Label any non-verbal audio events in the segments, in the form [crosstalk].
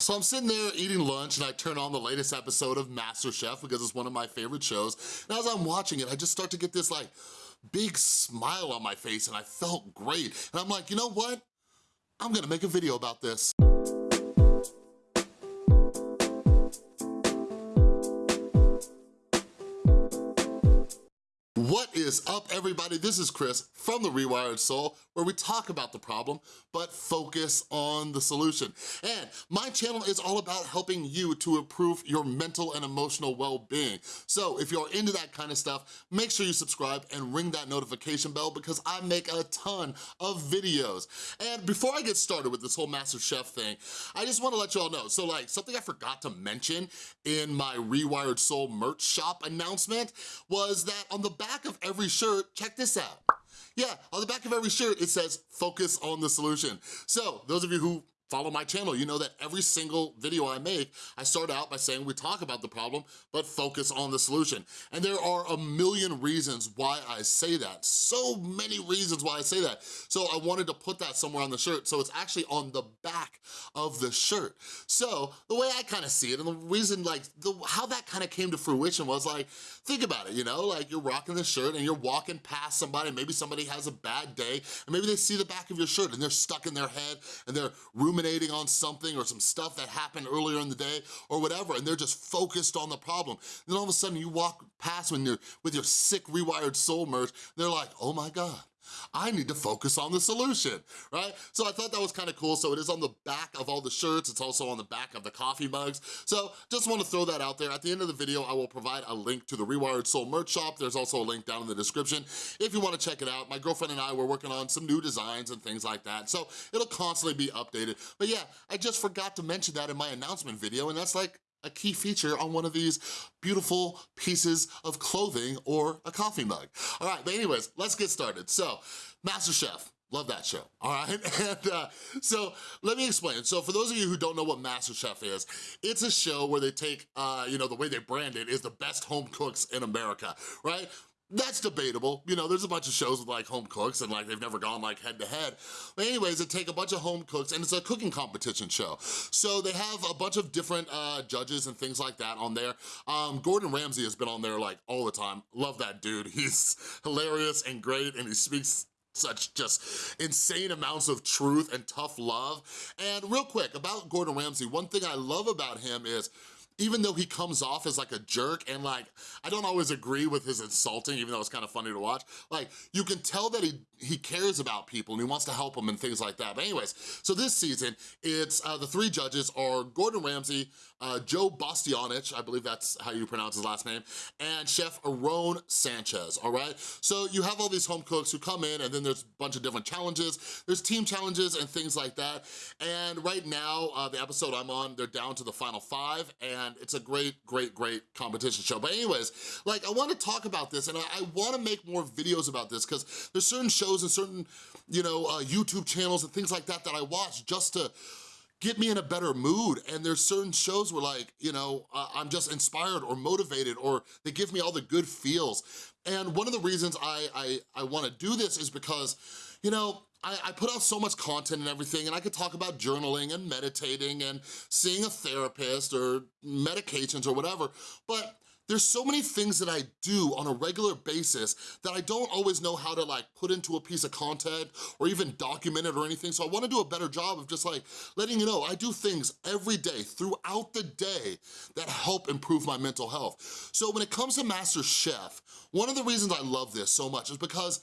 So I'm sitting there eating lunch and I turn on the latest episode of MasterChef because it's one of my favorite shows. And as I'm watching it, I just start to get this like big smile on my face and I felt great. And I'm like, you know what? I'm gonna make a video about this. What is up, everybody? This is Chris from The Rewired Soul, where we talk about the problem, but focus on the solution. And my channel is all about helping you to improve your mental and emotional well-being. So if you're into that kind of stuff, make sure you subscribe and ring that notification bell because I make a ton of videos. And before I get started with this whole MasterChef thing, I just wanna let you all know, so like something I forgot to mention in my Rewired Soul merch shop announcement was that on the back back every shirt, check this out. Yeah, on the back of every shirt, it says, focus on the solution. So those of you who follow my channel, you know that every single video I make, I start out by saying we talk about the problem, but focus on the solution. And there are a million reasons why I say that. So many reasons why I say that. So I wanted to put that somewhere on the shirt, so it's actually on the back of the shirt. So the way I kind of see it, and the reason like, the, how that kind of came to fruition was like, think about it, you know, like you're rocking the shirt and you're walking past somebody, maybe somebody has a bad day, and maybe they see the back of your shirt and they're stuck in their head and they're rooming ruminating on something or some stuff that happened earlier in the day or whatever, and they're just focused on the problem. Then all of a sudden you walk past when you're with your sick rewired soul merch, they're like, oh my God, I need to focus on the solution, right? So I thought that was kind of cool. So it is on the back of all the shirts. It's also on the back of the coffee mugs. So just want to throw that out there. At the end of the video, I will provide a link to the Rewired Soul merch shop. There's also a link down in the description if you want to check it out. My girlfriend and I were working on some new designs and things like that. So it'll constantly be updated. But yeah, I just forgot to mention that in my announcement video and that's like a key feature on one of these beautiful pieces of clothing or a coffee mug. All right, but anyways, let's get started. So, MasterChef, Love that show, all right? [laughs] And uh, so let me explain. So for those of you who don't know what MasterChef is, it's a show where they take, uh, you know, the way they brand it is the best home cooks in America, right? That's debatable. You know, there's a bunch of shows with like home cooks and like they've never gone like head to head. But anyways, they take a bunch of home cooks and it's a cooking competition show. So they have a bunch of different uh, judges and things like that on there. Um, Gordon Ramsay has been on there like all the time. Love that dude. [laughs] He's hilarious and great and he speaks such just insane amounts of truth and tough love. And real quick, about Gordon Ramsay, one thing I love about him is even though he comes off as like a jerk and like, I don't always agree with his insulting, even though it's kind of funny to watch, like you can tell that he, he cares about people and he wants to help them and things like that. But anyways, so this season, it's uh, the three judges are Gordon Ramsay, uh, Joe Bastianich, I believe that's how you pronounce his last name, and Chef Aaron Sanchez, all right? So you have all these home cooks who come in and then there's a bunch of different challenges. There's team challenges and things like that. And right now, uh, the episode I'm on, they're down to the final five and and it's a great, great, great competition show. But anyways, like I wanna talk about this and I, I wanna make more videos about this because there's certain shows and certain, you know, uh, YouTube channels and things like that that I watch just to get me in a better mood. And there's certain shows where like, you know, uh, I'm just inspired or motivated or they give me all the good feels. And one of the reasons I, I, I wanna do this is because, you know, I, I, put out so much content and everything and I could talk about journaling and meditating and seeing a therapist or medications or whatever, but there's so many things that I do on a regular basis that I don't always know how to like put into a piece of content or even document it or anything. So I wanna do a better job of just like letting you know I do things every day throughout the day that help improve my mental health. So when it comes to MasterChef, one of the reasons I love this so much is because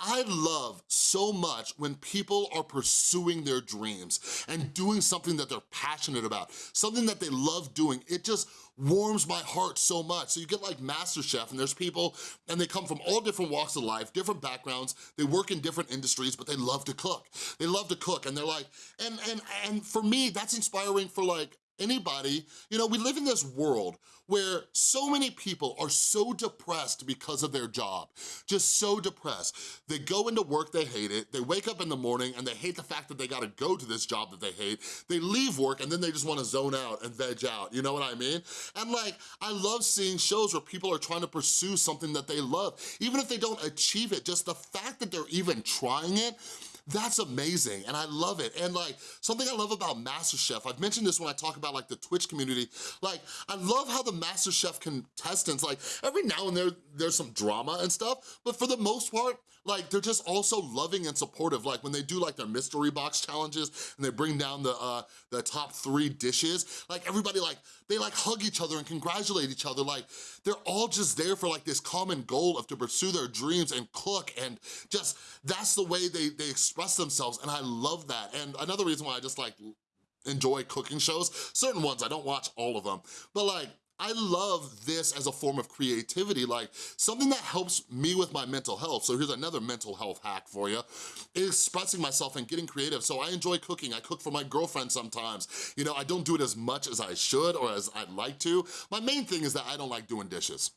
I love so much when people are pursuing their dreams and doing something that they're passionate about, something that they love doing. It just warms my heart so much. So you get like MasterChef and there's people and they come from all different walks of life, different backgrounds, they work in different industries, but they love to cook. They love to cook and they're like, and, and, and for me, that's inspiring for like anybody, you know, we live in this world where so many people are so depressed because of their job, just so depressed. They go into work, they hate it, they wake up in the morning and they hate the fact that they gotta go to this job that they hate, they leave work and then they just wanna zone out and veg out, you know what I mean? And like, I love seeing shows where people are trying to pursue something that they love, even if they don't achieve it, just the fact that they're even trying it, that's amazing and I love it. And like, something I love about MasterChef, I've mentioned this when I talk about like the Twitch community, like I love how the MasterChef contestants, like every now and then there's some drama and stuff, but for the most part, like they're just also loving and supportive. Like when they do like their mystery box challenges and they bring down the, uh, the top three dishes, like everybody like, they like hug each other and congratulate each other. Like they're all just there for like this common goal of to pursue their dreams and cook and just, that's the way they, they express themselves and I love that. And another reason why I just like enjoy cooking shows, certain ones, I don't watch all of them, but like I love this as a form of creativity, like something that helps me with my mental health. So here's another mental health hack for you, is expressing myself and getting creative. So I enjoy cooking. I cook for my girlfriend sometimes. You know, I don't do it as much as I should or as I'd like to. My main thing is that I don't like doing dishes.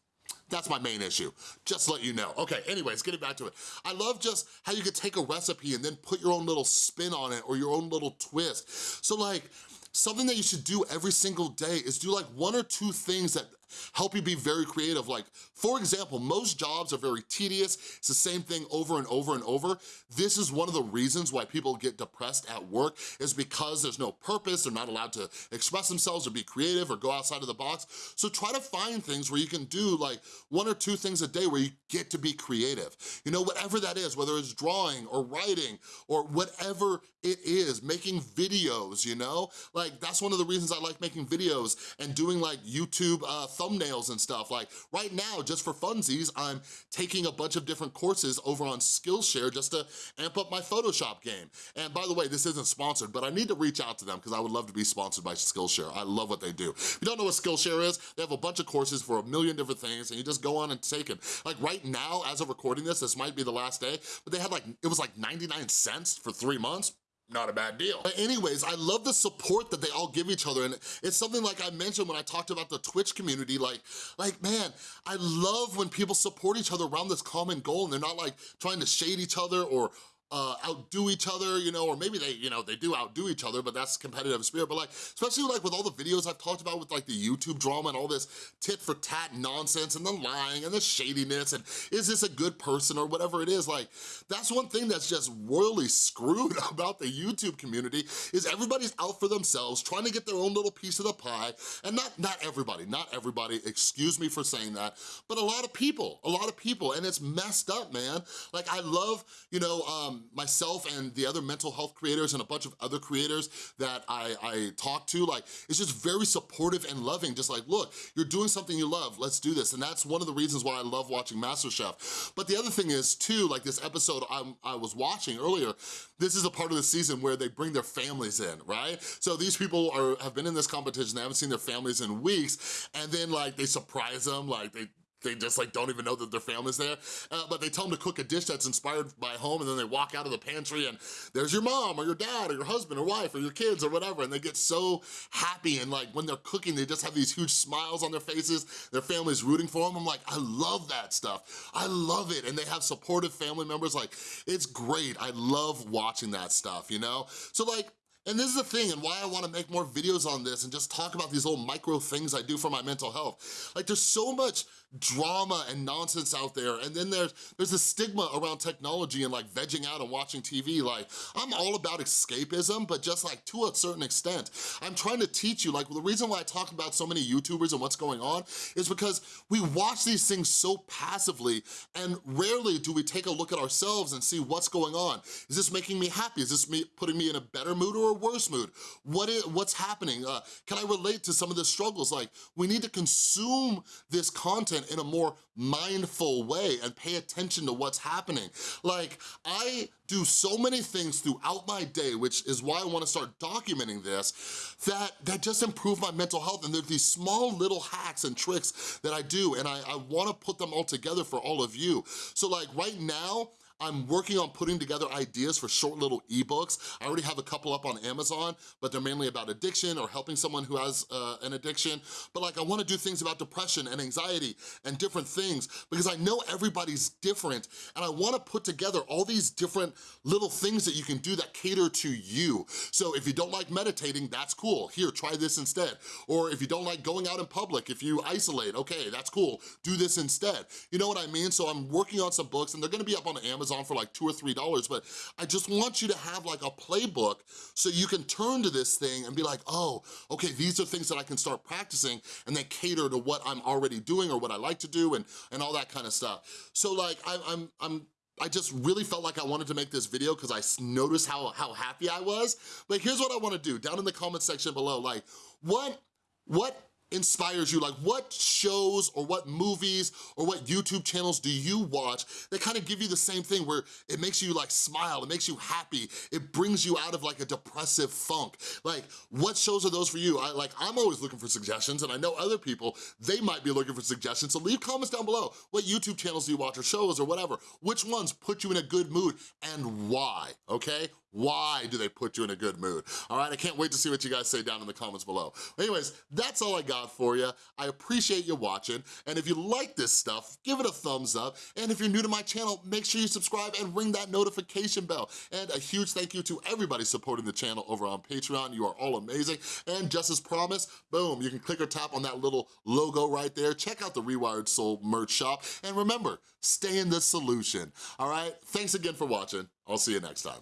That's my main issue, just let you know. Okay, anyways, getting back to it. I love just how you could take a recipe and then put your own little spin on it or your own little twist. So like, something that you should do every single day is do like one or two things that help you be very creative. Like, for example, most jobs are very tedious. It's the same thing over and over and over. This is one of the reasons why people get depressed at work is because there's no purpose, they're not allowed to express themselves or be creative or go outside of the box. So try to find things where you can do like one or two things a day where you get to be creative. You know, whatever that is, whether it's drawing or writing or whatever it is, making videos, you know? Like, that's one of the reasons I like making videos and doing like YouTube uh, thumbnails and stuff. Like right now, just for funsies, I'm taking a bunch of different courses over on Skillshare just to amp up my Photoshop game. And by the way, this isn't sponsored, but I need to reach out to them because I would love to be sponsored by Skillshare. I love what they do. If you don't know what Skillshare is, they have a bunch of courses for a million different things and you just go on and take them. Like right now, as of recording this, this might be the last day, but they had like, it was like 99 cents for three months not a bad deal. But anyways, I love the support that they all give each other. And it's something like I mentioned when I talked about the Twitch community, like, like man, I love when people support each other around this common goal and they're not like trying to shade each other or uh, outdo each other, you know, or maybe they, you know, they do outdo each other, but that's competitive spirit. But like, especially like with all the videos I've talked about with like the YouTube drama and all this tit for tat nonsense and the lying and the shadiness and is this a good person or whatever it is, like, that's one thing that's just royally screwed [laughs] about the YouTube community is everybody's out for themselves, trying to get their own little piece of the pie. And not, not everybody, not everybody, excuse me for saying that, but a lot of people, a lot of people, and it's messed up, man. Like, I love, you know, um, myself and the other mental health creators and a bunch of other creators that I, I talk to, like, it's just very supportive and loving, just like, look, you're doing something you love, let's do this. And that's one of the reasons why I love watching MasterChef. But the other thing is, too, like this episode I'm, I was watching earlier, this is a part of the season where they bring their families in, right? So these people are have been in this competition, they haven't seen their families in weeks, and then like they surprise them, like they they just like don't even know that their family's there. Uh, but they tell them to cook a dish that's inspired by home and then they walk out of the pantry and there's your mom or your dad or your husband or wife or your kids or whatever and they get so happy and like when they're cooking they just have these huge smiles on their faces, their family's rooting for them. I'm like, I love that stuff. I love it and they have supportive family members. Like, it's great. I love watching that stuff, you know? So like, and this is the thing and why I wanna make more videos on this and just talk about these little micro things I do for my mental health. Like there's so much drama and nonsense out there. And then there's there's a stigma around technology and like vegging out and watching TV. Like, I'm all about escapism, but just like to a certain extent. I'm trying to teach you, like the reason why I talk about so many YouTubers and what's going on is because we watch these things so passively and rarely do we take a look at ourselves and see what's going on. Is this making me happy? Is this me putting me in a better mood or a worse mood? What is, what's happening? Uh, can I relate to some of the struggles? Like, we need to consume this content in a more mindful way and pay attention to what's happening. Like, I do so many things throughout my day, which is why I wanna start documenting this, that, that just improve my mental health. And there's these small little hacks and tricks that I do, and I, I wanna put them all together for all of you. So like right now, I'm working on putting together ideas for short little ebooks. I already have a couple up on Amazon, but they're mainly about addiction or helping someone who has uh, an addiction. But like I wanna do things about depression and anxiety and different things because I know everybody's different and I wanna put together all these different little things that you can do that cater to you. So if you don't like meditating, that's cool. Here, try this instead. Or if you don't like going out in public, if you isolate, okay, that's cool. Do this instead. You know what I mean? So I'm working on some books and they're gonna be up on Amazon Amazon for like two or three dollars, but I just want you to have like a playbook so you can turn to this thing and be like, oh, okay, these are things that I can start practicing and then cater to what I'm already doing or what I like to do and, and all that kind of stuff. So like, I, I'm, I'm I just really felt like I wanted to make this video because I noticed how, how happy I was. But here's what I wanna do, down in the comment section below, like, what, what inspires you? Like what shows or what movies or what YouTube channels do you watch that kind of give you the same thing where it makes you like smile, it makes you happy, it brings you out of like a depressive funk. Like what shows are those for you? I, like I'm always looking for suggestions and I know other people, they might be looking for suggestions. So leave comments down below. What YouTube channels do you watch or shows or whatever? Which ones put you in a good mood and why, okay? Why do they put you in a good mood? All right, I can't wait to see what you guys say down in the comments below. Anyways, that's all I got for you. I appreciate you watching, and if you like this stuff, give it a thumbs up, and if you're new to my channel, make sure you subscribe and ring that notification bell. And a huge thank you to everybody supporting the channel over on Patreon. You are all amazing. And just as promised, boom, you can click or tap on that little logo right there. Check out the Rewired Soul merch shop, and remember, stay in the solution, all right? Thanks again for watching. I'll see you next time.